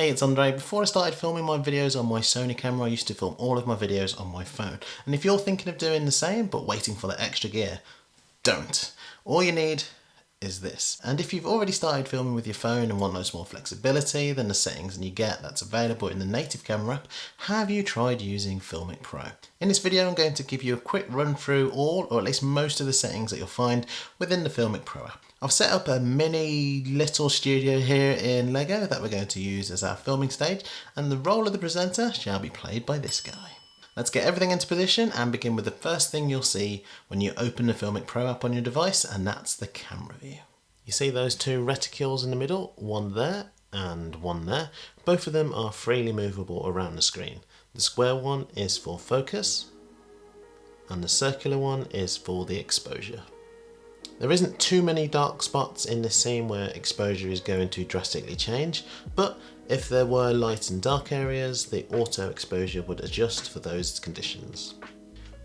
Hey, it's Andre. Before I started filming my videos on my Sony camera, I used to film all of my videos on my phone. And if you're thinking of doing the same, but waiting for the extra gear, don't. All you need is this. And if you've already started filming with your phone and want loads more flexibility than the settings and you get that's available in the native camera app, have you tried using Filmic Pro? In this video I'm going to give you a quick run through all or at least most of the settings that you'll find within the Filmic Pro app. I've set up a mini little studio here in Lego that we're going to use as our filming stage and the role of the presenter shall be played by this guy. Let's get everything into position and begin with the first thing you'll see when you open the Filmic Pro app on your device and that's the camera view. You see those two reticules in the middle, one there and one there. Both of them are freely movable around the screen. The square one is for focus and the circular one is for the exposure. There isn't too many dark spots in this scene where exposure is going to drastically change, but if there were light and dark areas, the auto exposure would adjust for those conditions.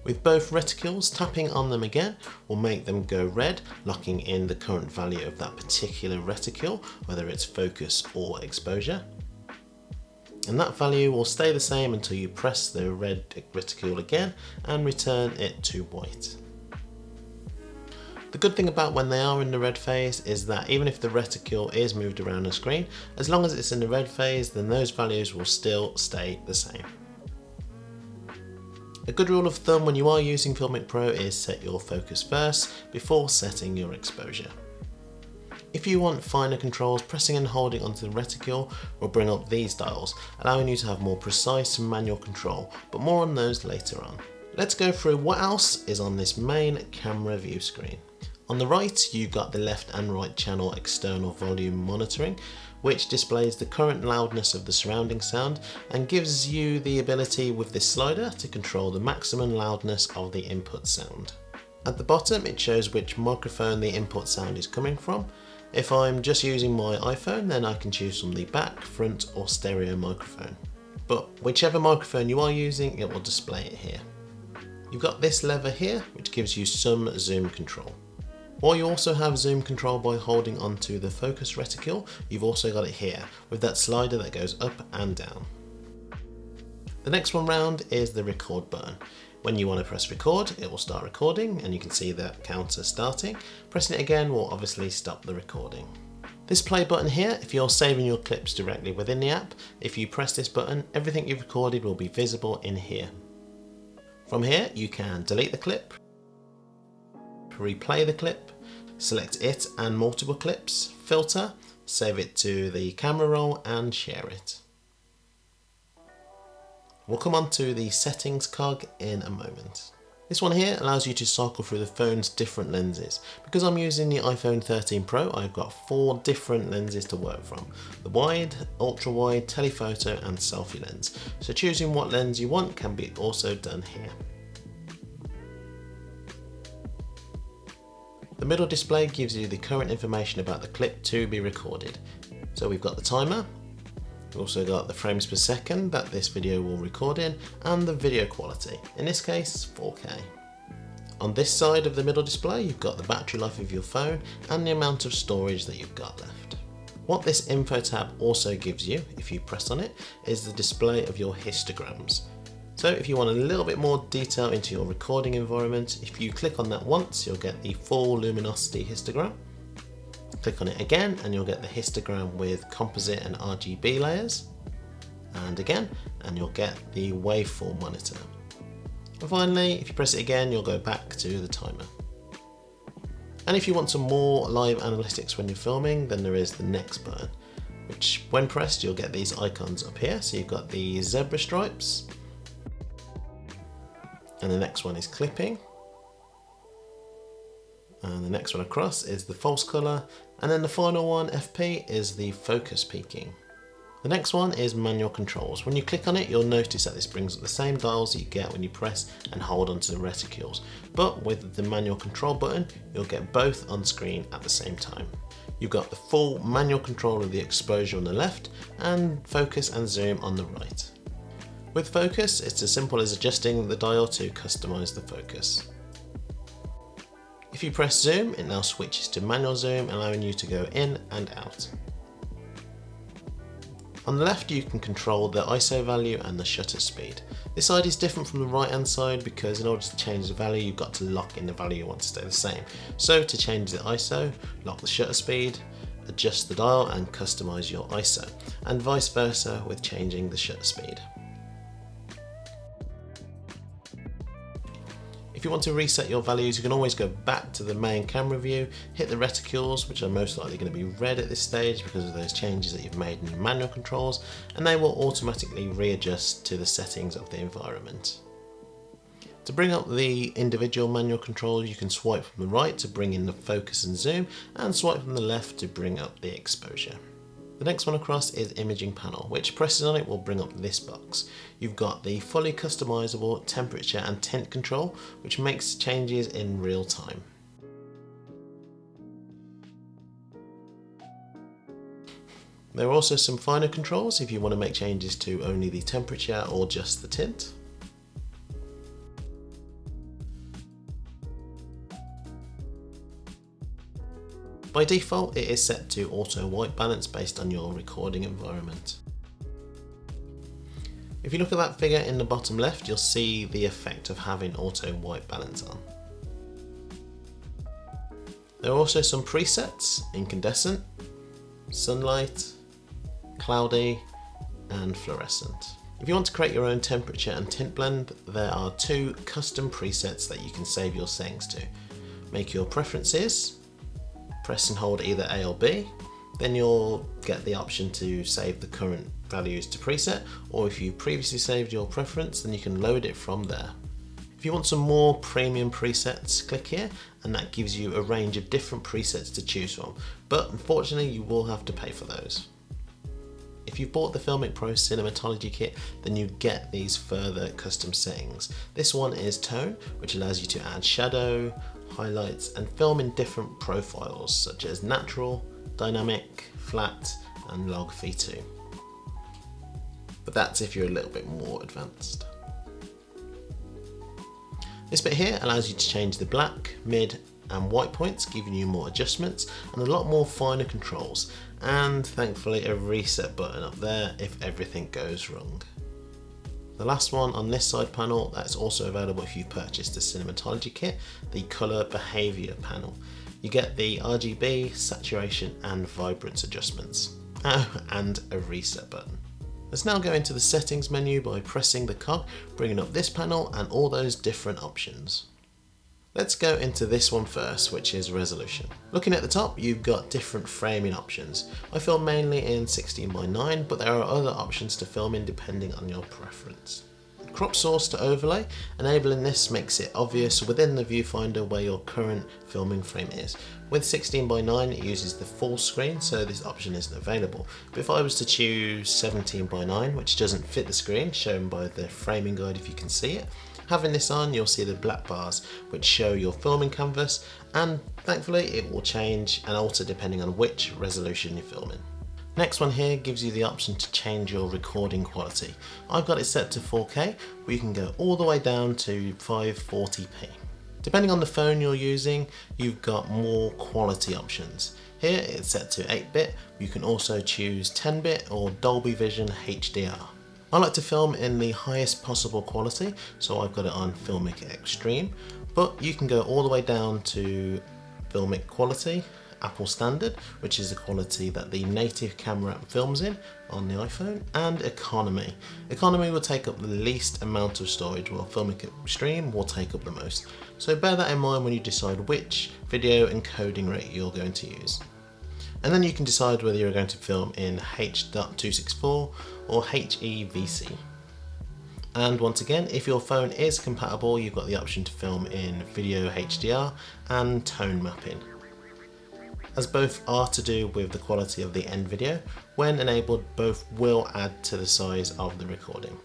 With both reticules, tapping on them again will make them go red, locking in the current value of that particular reticule, whether it's focus or exposure. And that value will stay the same until you press the red reticule again and return it to white. The good thing about when they are in the red phase is that even if the reticule is moved around the screen, as long as it's in the red phase then those values will still stay the same. A good rule of thumb when you are using Filmic Pro is set your focus first before setting your exposure. If you want finer controls, pressing and holding onto the reticule will bring up these dials, allowing you to have more precise manual control, but more on those later on. Let's go through what else is on this main camera view screen. On the right, you've got the left and right channel external volume monitoring, which displays the current loudness of the surrounding sound and gives you the ability with this slider to control the maximum loudness of the input sound. At the bottom, it shows which microphone the input sound is coming from. If I'm just using my iPhone, then I can choose from the back, front or stereo microphone. But whichever microphone you are using, it will display it here. You've got this lever here, which gives you some zoom control. While you also have zoom control by holding onto the focus reticule, you've also got it here with that slider that goes up and down. The next one round is the record button. When you want to press record, it will start recording and you can see the counter starting. Pressing it again will obviously stop the recording. This play button here, if you're saving your clips directly within the app, if you press this button, everything you've recorded will be visible in here. From here, you can delete the clip, replay the clip, select it and multiple clips, filter, save it to the camera roll and share it. We'll come on to the settings cog in a moment. This one here allows you to cycle through the phone's different lenses. Because I'm using the iPhone 13 Pro, I've got four different lenses to work from. The wide, ultra wide, telephoto and selfie lens. So choosing what lens you want can be also done here. The middle display gives you the current information about the clip to be recorded. So we've got the timer, we've also got the frames per second that this video will record in, and the video quality, in this case 4K. On this side of the middle display you've got the battery life of your phone and the amount of storage that you've got left. What this info tab also gives you, if you press on it, is the display of your histograms. So if you want a little bit more detail into your recording environment, if you click on that once, you'll get the full luminosity histogram. Click on it again and you'll get the histogram with composite and RGB layers. And again, and you'll get the waveform monitor. And finally, if you press it again, you'll go back to the timer. And if you want some more live analytics when you're filming, then there is the next button, which when pressed, you'll get these icons up here. So you've got the zebra stripes, and the next one is clipping and the next one across is the false color and then the final one FP is the focus peaking. The next one is manual controls. When you click on it you'll notice that this brings up the same dials that you get when you press and hold onto the reticules but with the manual control button you'll get both on screen at the same time. You've got the full manual control of the exposure on the left and focus and zoom on the right. With focus, it's as simple as adjusting the dial to customize the focus. If you press zoom, it now switches to manual zoom, allowing you to go in and out. On the left you can control the ISO value and the shutter speed. This side is different from the right hand side because in order to change the value you've got to lock in the value you want to stay the same. So to change the ISO, lock the shutter speed, adjust the dial and customize your ISO and vice versa with changing the shutter speed. You want to reset your values, you can always go back to the main camera view, hit the reticules, which are most likely going to be red at this stage because of those changes that you've made in your manual controls, and they will automatically readjust to the settings of the environment. To bring up the individual manual controls, you can swipe from the right to bring in the focus and zoom, and swipe from the left to bring up the exposure. The next one across is imaging panel, which pressing on it will bring up this box. You've got the fully customizable temperature and tint control, which makes changes in real time. There are also some finer controls if you want to make changes to only the temperature or just the tint. By default, it is set to auto white balance based on your recording environment. If you look at that figure in the bottom left, you'll see the effect of having auto white balance on. There are also some presets, incandescent, sunlight, cloudy, and fluorescent. If you want to create your own temperature and tint blend, there are two custom presets that you can save your settings to. Make your preferences, press and hold either A or B, then you'll get the option to save the current values to preset, or if you previously saved your preference, then you can load it from there. If you want some more premium presets, click here, and that gives you a range of different presets to choose from, but unfortunately you will have to pay for those. If you've bought the Filmic Pro Cinematology Kit, then you get these further custom settings. This one is Tone, which allows you to add shadow, highlights and film in different profiles such as natural, dynamic, flat and log V2. But that's if you're a little bit more advanced. This bit here allows you to change the black, mid and white points, giving you more adjustments and a lot more finer controls and thankfully a reset button up there if everything goes wrong. The last one on this side panel that's also available if you purchase the Cinematology kit, the Colour Behaviour panel. You get the RGB, saturation and vibrance adjustments. Oh, and a reset button. Let's now go into the settings menu by pressing the cog, bringing up this panel and all those different options. Let's go into this one first, which is resolution. Looking at the top, you've got different framing options. I film mainly in 16 by 9, but there are other options to film in depending on your preference. Crop source to overlay, enabling this makes it obvious within the viewfinder where your current filming frame is. With 16 by 9 it uses the full screen so this option isn't available. But if I was to choose 17 by 9 which doesn't fit the screen shown by the framing guide if you can see it, Having this on, you'll see the black bars which show your filming canvas and thankfully it will change and alter depending on which resolution you're filming. Next one here gives you the option to change your recording quality. I've got it set to 4K, but you can go all the way down to 540p. Depending on the phone you're using, you've got more quality options. Here it's set to 8-bit, you can also choose 10-bit or Dolby Vision HDR. I like to film in the highest possible quality, so I've got it on Filmic Extreme, but you can go all the way down to Filmic Quality, Apple Standard, which is the quality that the native camera films in on the iPhone, and Economy. Economy will take up the least amount of storage, while Filmic Extreme will take up the most. So bear that in mind when you decide which video encoding rate you're going to use and then you can decide whether you're going to film in H.264 or HEVC. And once again, if your phone is compatible, you've got the option to film in video HDR and tone mapping. As both are to do with the quality of the end video, when enabled both will add to the size of the recording.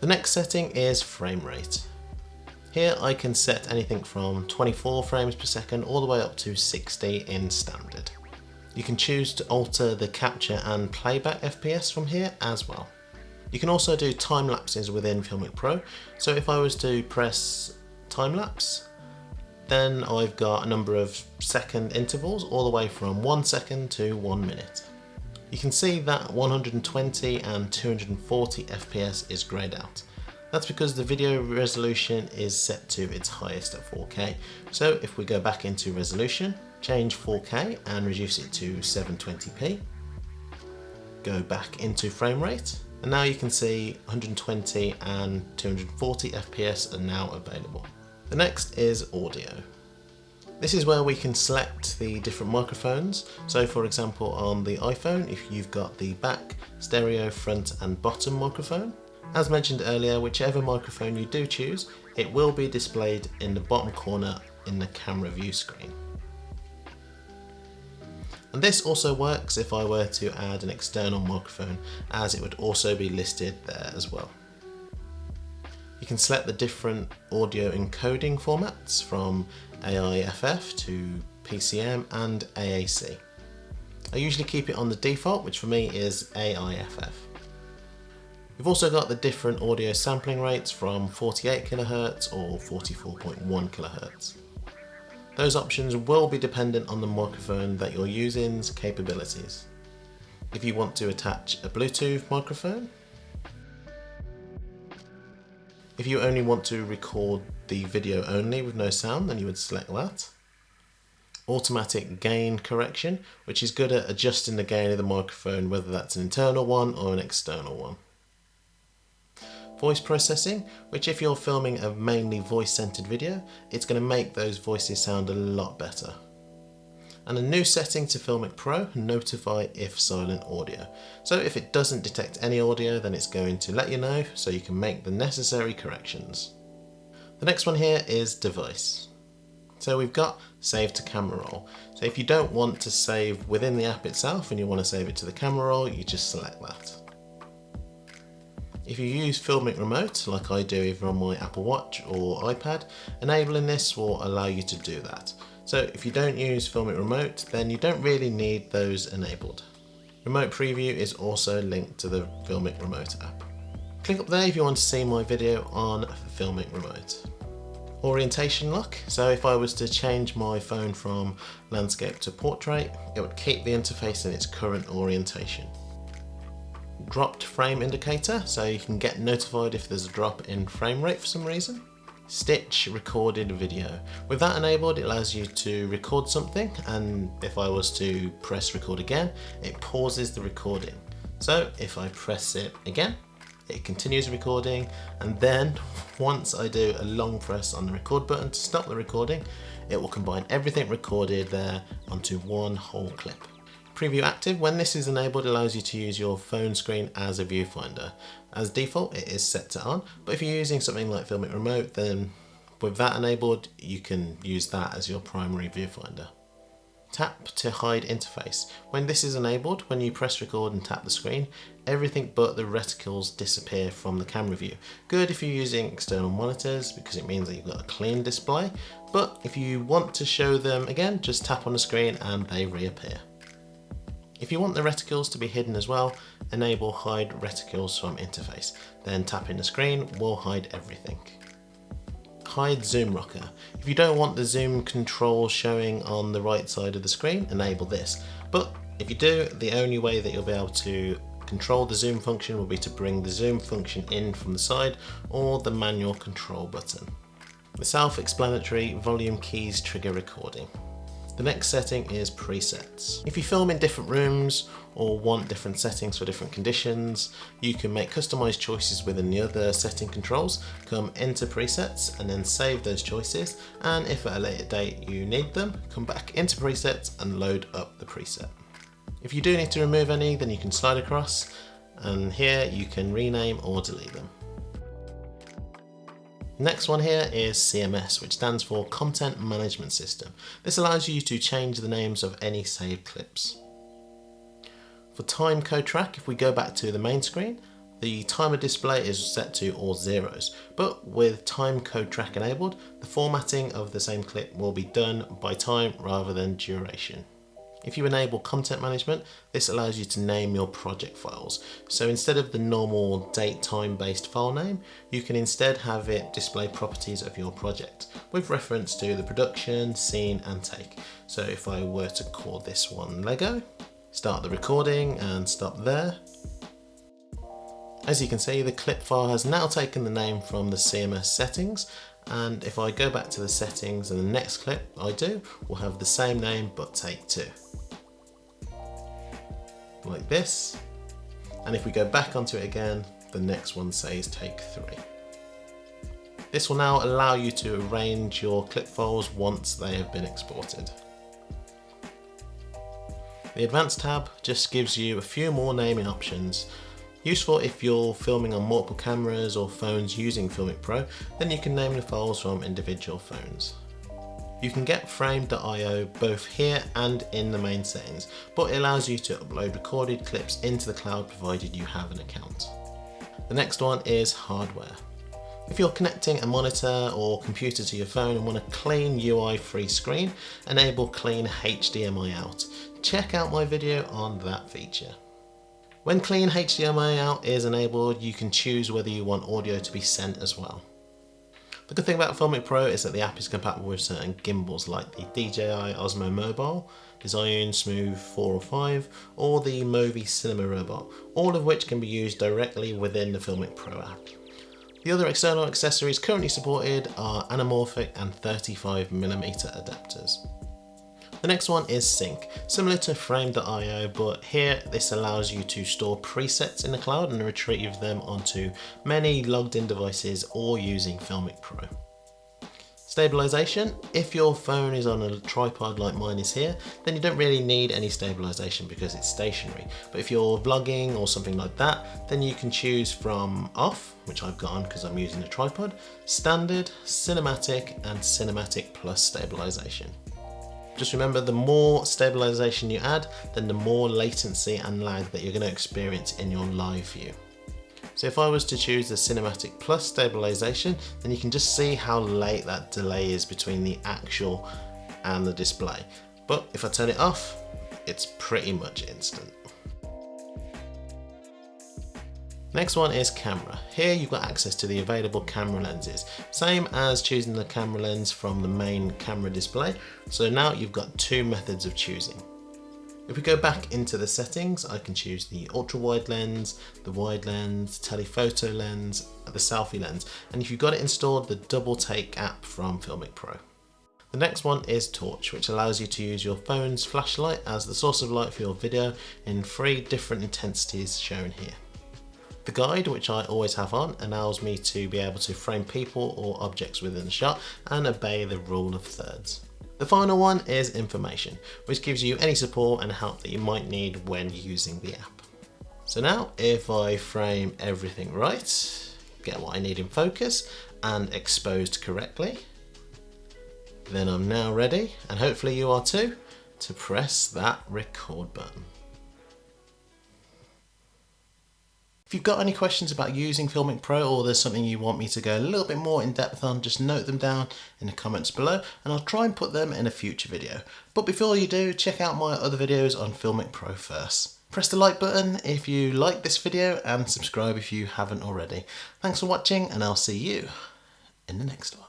The next setting is frame rate. Here I can set anything from 24 frames per second all the way up to 60 in standard. You can choose to alter the capture and playback FPS from here as well. You can also do time lapses within Filmic Pro. So if I was to press time lapse, then I've got a number of second intervals all the way from one second to one minute. you can see that 120 and 240 FPS is greyed out. That's because the video resolution is set to its highest at 4K. So if we go back into resolution, change 4K and reduce it to 720p, go back into frame rate, and now you can see 120 and 240 FPS are now available. The next is audio. This is where we can select the different microphones. So for example on the iPhone, if you've got the back, stereo, front and bottom microphone. As mentioned earlier, whichever microphone you do choose, it will be displayed in the bottom corner in the camera view screen. And this also works if I were to add an external microphone as it would also be listed there as well. You can select the different audio encoding formats from AIFF to PCM and AAC. I usually keep it on the default, which for me is AIFF. We've also got the different audio sampling rates from 48 kHz or 44.1 kHz. Those options will be dependent on the microphone that you're using's capabilities. If you want to attach a Bluetooth microphone, if you only want to record the video only with no sound, then you would select that. Automatic gain correction, which is good at adjusting the gain of the microphone, whether that's an internal one or an external one. Voice processing, which if you're filming a mainly voice-centered video, it's going to make those voices sound a lot better. And a new setting to Filmic Pro, notify if silent audio. So if it doesn't detect any audio, then it's going to let you know so you can make the necessary corrections. The next one here is device. So we've got save to camera roll. So if you don't want to save within the app itself and you want to save it to the camera roll, you just select that. If you use Filmic Remote, like I do either on my Apple Watch or iPad, enabling this will allow you to do that. So if you don't use Filmic Remote, then you don't really need those enabled. Remote Preview is also linked to the Filmic Remote app. Click up there if you want to see my video on Filmic Remote. Orientation lock, so if I was to change my phone from landscape to portrait, it would keep the interface in its current orientation dropped frame indicator so you can get notified if there's a drop in frame rate for some reason. Stitch recorded video. With that enabled it allows you to record something and if I was to press record again it pauses the recording. So if I press it again it continues recording and then once I do a long press on the record button to stop the recording it will combine everything recorded there onto one whole clip. Preview active, when this is enabled, allows you to use your phone screen as a viewfinder. As default, it is set to on, but if you're using something like Filmic Remote, then with that enabled, you can use that as your primary viewfinder. Tap to hide interface. When this is enabled, when you press record and tap the screen, everything but the reticles disappear from the camera view. Good if you're using external monitors because it means that you've got a clean display, but if you want to show them again, just tap on the screen and they reappear. If you want the reticles to be hidden as well, enable hide reticles from interface. Then tapping the screen will hide everything. Hide zoom rocker. If you don't want the zoom control showing on the right side of the screen, enable this. But if you do, the only way that you'll be able to control the zoom function will be to bring the zoom function in from the side or the manual control button. The self-explanatory volume keys trigger recording. The next setting is presets. If you film in different rooms or want different settings for different conditions, you can make customized choices within the other setting controls, come into presets and then save those choices. And if at a later date you need them, come back into presets and load up the preset. If you do need to remove any, then you can slide across and here you can rename or delete them. Next one here is CMS, which stands for Content Management System. This allows you to change the names of any saved clips. For time code track, if we go back to the main screen, the timer display is set to all zeros, but with time code track enabled, the formatting of the same clip will be done by time rather than duration. If you enable content management, this allows you to name your project files. So instead of the normal date time based file name, you can instead have it display properties of your project with reference to the production, scene and take. So if I were to call this one Lego, start the recording and stop there. As you can see, the clip file has now taken the name from the CMS settings and if I go back to the settings and the next clip I do will have the same name but take two. Like this. And if we go back onto it again, the next one says take three. This will now allow you to arrange your clip files once they have been exported. The Advanced tab just gives you a few more naming options Useful if you're filming on multiple cameras or phones using Filmic Pro, then you can name the files from individual phones. You can get frame.io both here and in the main settings, but it allows you to upload recorded clips into the cloud provided you have an account. The next one is hardware. If you're connecting a monitor or computer to your phone and want a clean UI free screen, enable clean HDMI out. Check out my video on that feature. When clean HDMI out is enabled, you can choose whether you want audio to be sent as well. The good thing about Filmic Pro is that the app is compatible with certain gimbals like the DJI Osmo Mobile, the Smooth 4 or 5, or the Movi Cinema Robot, all of which can be used directly within the Filmic Pro app. The other external accessories currently supported are anamorphic and 35mm adapters. The next one is Sync, similar to Frame.io, but here this allows you to store presets in the cloud and retrieve them onto many logged in devices or using Filmic Pro. Stabilization, if your phone is on a tripod like mine is here, then you don't really need any stabilization because it's stationary. But if you're vlogging or something like that, then you can choose from off, which I've got on because I'm using a tripod, standard, cinematic, and cinematic plus stabilization. Just remember the more stabilization you add, then the more latency and lag that you're going to experience in your live view. So if I was to choose the Cinematic Plus stabilization, then you can just see how late that delay is between the actual and the display. But if I turn it off, it's pretty much instant. Next one is camera. Here you've got access to the available camera lenses, same as choosing the camera lens from the main camera display. So now you've got two methods of choosing. If we go back into the settings, I can choose the ultra wide lens, the wide lens, telephoto lens, the selfie lens, and if you've got it installed, the double take app from Filmic Pro. The next one is Torch, which allows you to use your phone's flashlight as the source of light for your video in three different intensities shown here. The guide, which I always have on, allows me to be able to frame people or objects within the shot and obey the rule of thirds. The final one is information, which gives you any support and help that you might need when using the app. So now, if I frame everything right, get what I need in focus and exposed correctly, then I'm now ready, and hopefully you are too, to press that record button. If you've got any questions about using Filmic Pro or there's something you want me to go a little bit more in depth on, just note them down in the comments below and I'll try and put them in a future video. But before you do, check out my other videos on Filmic Pro first. Press the like button if you like this video and subscribe if you haven't already. Thanks for watching and I'll see you in the next one.